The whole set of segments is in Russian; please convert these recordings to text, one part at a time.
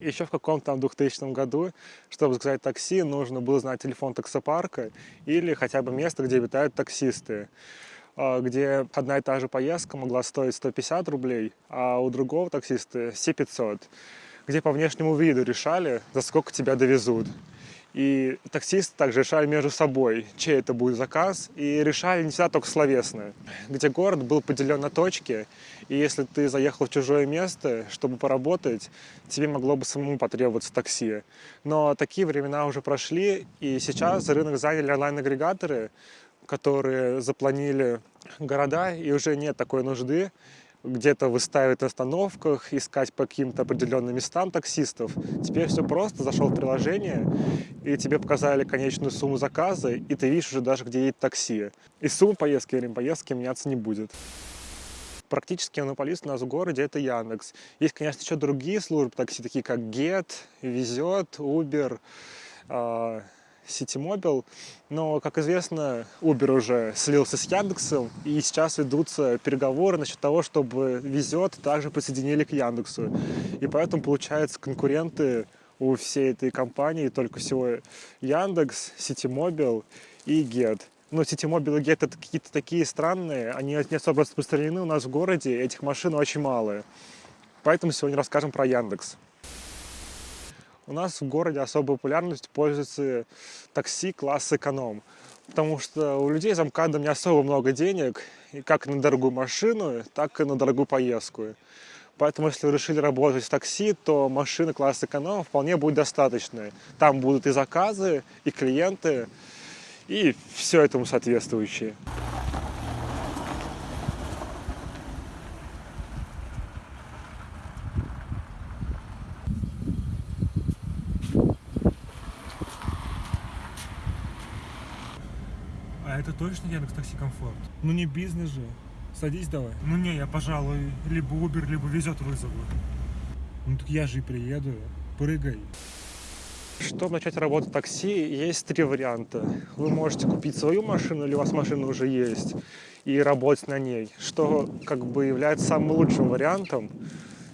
Еще в каком-то там 2000 году, чтобы заказать такси, нужно было знать телефон таксопарка или хотя бы место, где обитают таксисты а, где одна и та же поездка могла стоить 150 рублей, а у другого таксиста все 500, где по внешнему виду решали, за сколько тебя довезут. И таксисты также решали между собой, чей это будет заказ, и решали не всегда только словесно, где город был поделен на точки, и если ты заехал в чужое место, чтобы поработать, тебе могло бы самому потребоваться такси. Но такие времена уже прошли, и сейчас рынок заняли онлайн-агрегаторы, которые запланили города, и уже нет такой нужды где-то выставить остановках, искать по каким-то определенным местам таксистов. Теперь все просто, зашел в приложение, и тебе показали конечную сумму заказа, и ты видишь уже даже, где едет такси. И сумма поездки, время поездки меняться не будет. Практически монополист у нас в городе это Яндекс. Есть, конечно, еще другие службы такси, такие как Get, Везет, Uber, а, Ситимобил, но, как известно, Uber уже слился с Яндексом, и сейчас ведутся переговоры насчет того, чтобы Везет также присоединили к Яндексу. И поэтому, получается, конкуренты у всей этой компании только всего Яндекс, Ситимобил и Get. Но Ситимобил и Get это какие-то такие странные, они не особо распространены у нас в городе, этих машин очень мало. Поэтому сегодня расскажем про Яндекс. У нас в городе особой популярностью пользуется такси класс эконом, потому что у людей за МКАДом не особо много денег, и как на дорогую машину, так и на дорогую поездку. Поэтому, если вы решили работать в такси, то машины класса эконом вполне будет достаточно. Там будут и заказы, и клиенты, и все этому соответствующее. Это точно Яндекс Такси Комфорт? Ну не бизнес же. Садись давай. Ну не, я, пожалуй, либо Uber, либо везет вызову. Ну так я же и приеду. Прыгай. Чтобы начать работать в такси, есть три варианта. Вы можете купить свою машину, или у вас машина уже есть, и работать на ней, что как бы является самым лучшим вариантом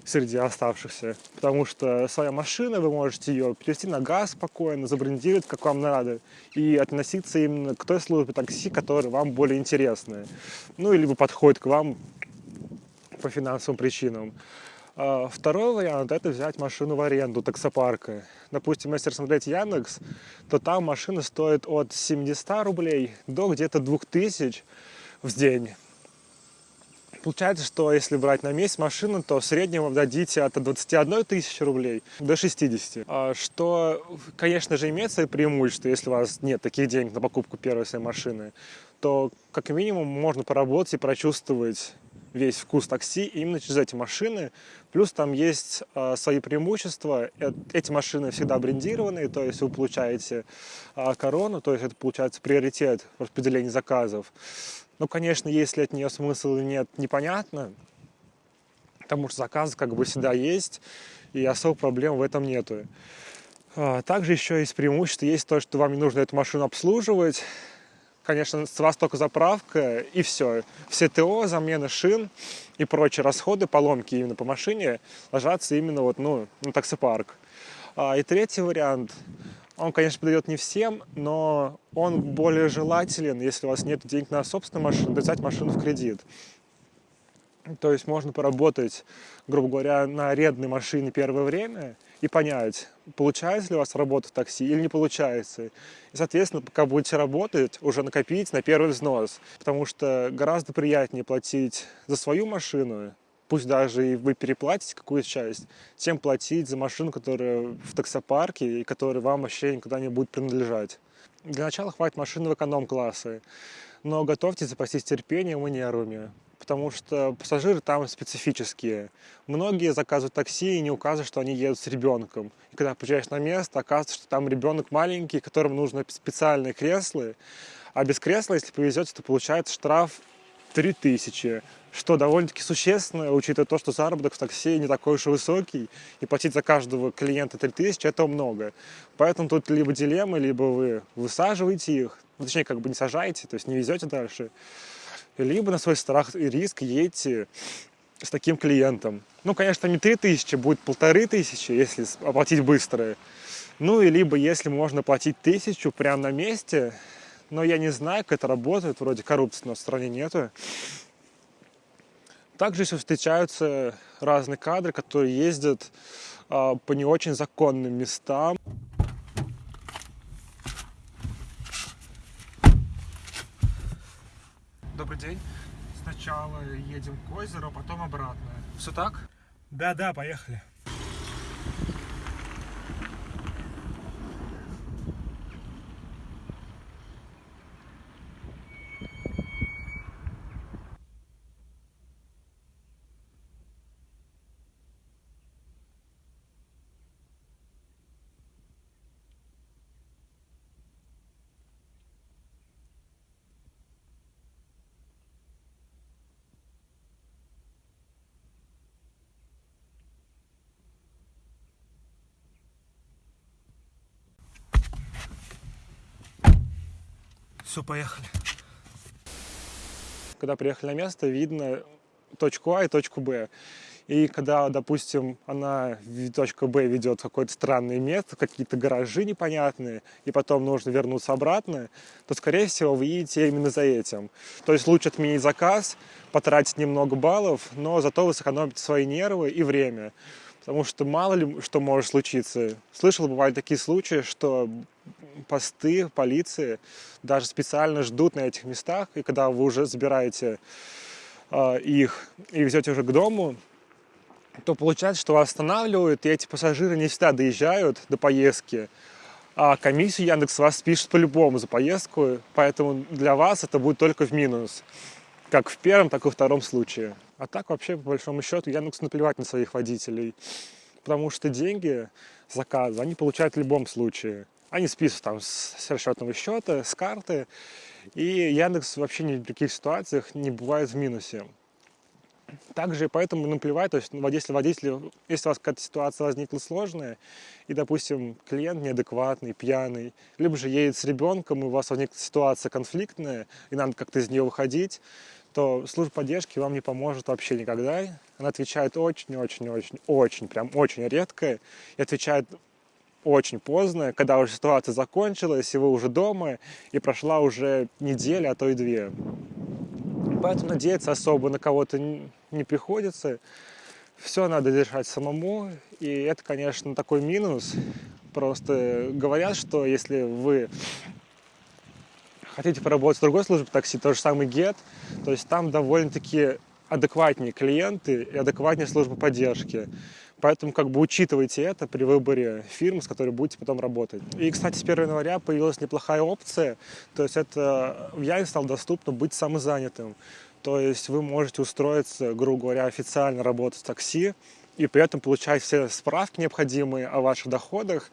среди оставшихся. Потому что своя машина, вы можете ее перевести на газ спокойно, забрендировать, как вам надо, и относиться именно к той службе такси, которая вам более интересная. Ну, либо подходит к вам по финансовым причинам. А второй вариант – это взять машину в аренду таксопарка. Допустим, если рассмотреть Яндекс, то там машина стоит от 700 рублей до где-то 2000 в день. Получается, что если брать на месяц машину, то в среднем вы дадите от 21 тысячи рублей до 60. А что, конечно же, имеет свои преимущества, если у вас нет таких денег на покупку первой своей машины, то как минимум можно поработать и прочувствовать весь вкус такси именно через эти машины. Плюс там есть э, свои преимущества. Э, эти машины всегда брендированные, то есть вы получаете э, корону, то есть это получается приоритет в распределении заказов. Ну, конечно, если от нее смысл нет, непонятно, потому что заказ как бы всегда есть, и особо проблем в этом нету. А, также еще есть преимущество, есть то, что вам не нужно эту машину обслуживать. Конечно, с вас только заправка и все. Все ТО, замена шин и прочие расходы, поломки именно по машине ложатся именно вот, ну, на таксопарк. А, и третий вариант – он, конечно, подойдет не всем, но он более желателен, если у вас нет денег на собственную машину, взять машину в кредит. То есть можно поработать, грубо говоря, на арендной машине первое время и понять, получается ли у вас работа в такси или не получается. И, соответственно, пока будете работать, уже накопить на первый взнос. Потому что гораздо приятнее платить за свою машину, пусть даже и вы переплатите какую-то часть, тем платить за машину, которая в таксопарке и которая вам вообще никогда не будет принадлежать. Для начала хватит машины в эконом-классы, но готовьте запастись терпением и нервами, потому что пассажиры там специфические. Многие заказывают такси и не указывают, что они едут с ребенком. И когда приезжаешь на место, оказывается, что там ребенок маленький, которому нужны специальные кресла, а без кресла, если повезете, то получается штраф 3000, что довольно-таки существенно, учитывая то, что заработок в такси не такой уж и высокий, и платить за каждого клиента 3000 – это много. Поэтому тут либо дилемма, либо вы высаживаете их, ну, точнее, как бы не сажаете, то есть не везете дальше, либо на свой страх и риск едете с таким клиентом. Ну, конечно, не 3000, будет полторы тысячи, если оплатить быстро. Ну, и либо если можно платить тысячу прямо на месте, но я не знаю, как это работает, вроде коррупции в стране нету. Также еще встречаются разные кадры, которые ездят а, по не очень законным местам. Добрый день. Сначала едем к озеру, потом обратно. Все так? Да-да, поехали. Все, поехали. Когда приехали на место, видно точку А и точку Б. И когда, допустим, она, точка Б ведет в какое-то странное место, какие-то гаражи непонятные, и потом нужно вернуться обратно, то, скорее всего, вы едете именно за этим. То есть лучше отменить заказ, потратить немного баллов, но зато вы сэкономите свои нервы и время. Потому что мало ли что может случиться. Слышал, бывают такие случаи, что посты полиции даже специально ждут на этих местах, и когда вы уже забираете э, их и везете уже к дому, то получается, что вас останавливают, и эти пассажиры не всегда доезжают до поездки, а комиссию Яндекс вас пишет по-любому за поездку, поэтому для вас это будет только в минус, как в первом, так и во втором случае. А так вообще, по большому счету, Яндекс наплевать на своих водителей, потому что деньги, заказы, они получают в любом случае. Они списывают там с расчетного счета, с карты, и Яндекс вообще ни в каких ситуациях не бывает в минусе. Также поэтому наплевать, то есть если водитель, если у вас какая-то ситуация возникла сложная, и, допустим, клиент неадекватный, пьяный, либо же едет с ребенком, и у вас возникла ситуация конфликтная, и надо как-то из нее выходить, то служба поддержки вам не поможет вообще никогда. Она отвечает очень-очень-очень-очень, прям очень редко, и отвечает очень поздно, когда уже ситуация закончилась, и вы уже дома, и прошла уже неделя, а то и две. Поэтому надеяться особо на кого-то не приходится. Все надо решать самому, и это, конечно, такой минус. Просто говорят, что если вы хотите поработать в другой службе такси, то же самый GET, то есть там довольно-таки адекватнее клиенты и адекватнее служба поддержки. Поэтому как бы учитывайте это при выборе фирм, с которой будете потом работать. И, кстати, с 1 января появилась неплохая опция, то есть это в Яне стало доступно быть самозанятым. То есть вы можете устроиться, грубо говоря, официально работать в такси и при этом получать все справки необходимые о ваших доходах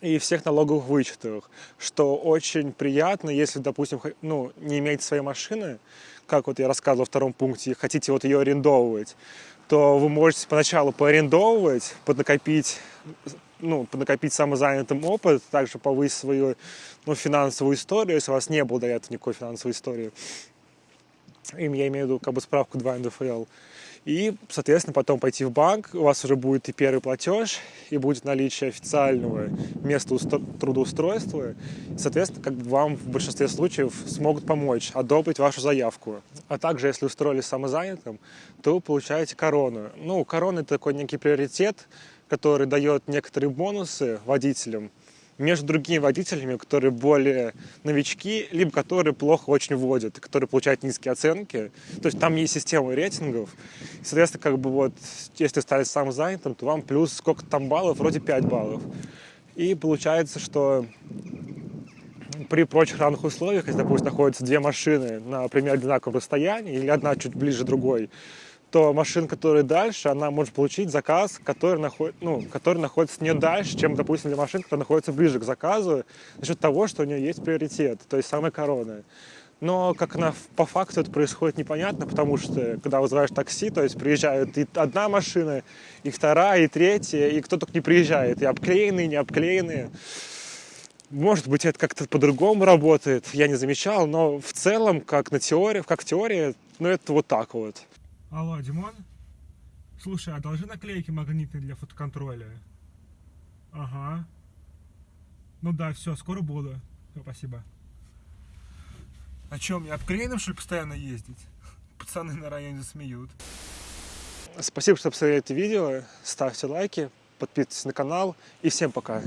и всех налоговых вычетах, что очень приятно, если, допустим, ну, не имеете своей машины, как вот я рассказывал во втором пункте, хотите вот ее арендовывать, то вы можете поначалу поарендовывать, поднакопить, ну, поднакопить самозанятым опыт, также повысить свою ну, финансовую историю, если у вас не было до этого никакой финансовой истории. Им я имею в виду как бы справку 2 НДФЛ. И, соответственно, потом пойти в банк, у вас уже будет и первый платеж, и будет наличие официального места трудоустройства. И, соответственно, как бы вам в большинстве случаев смогут помочь одобрить вашу заявку. А также, если устроились самозанятым, то вы получаете корону. Ну, корона – это такой некий приоритет, который дает некоторые бонусы водителям – между другими водителями, которые более новички, либо которые плохо очень водят, которые получают низкие оценки. То есть там есть система рейтингов. И, соответственно, как бы вот, если стали сам занятым, то вам плюс сколько там баллов, вроде 5 баллов. И получается, что при прочих равных условиях, если, допустим, находятся две машины на примерно одинаковом расстоянии, или одна чуть ближе другой, то машина, которая дальше, она может получить заказ, который, наход... ну, который находится не дальше, чем, допустим, для машин, которая находится ближе к заказу, за счет того, что у нее есть приоритет, то есть самая корона. Но как она по факту это происходит непонятно, потому что когда вызываешь такси, то есть приезжают и одна машина, и вторая, и третья, и кто только не приезжает, и обклеенные, и не обклеенные. Может быть, это как-то по-другому работает, я не замечал, но в целом, как на теории, как теория, ну это вот так вот. Алло, Димон? Слушай, а одолжи наклейки магнитные для фотоконтроля. Ага. Ну да, все, скоро буду. Всё, спасибо. А чем, мне обклеенным, что ли, постоянно ездить? Пацаны на районе засмеют. Спасибо, что посмотрели это видео. Ставьте лайки, подписывайтесь на канал и всем пока.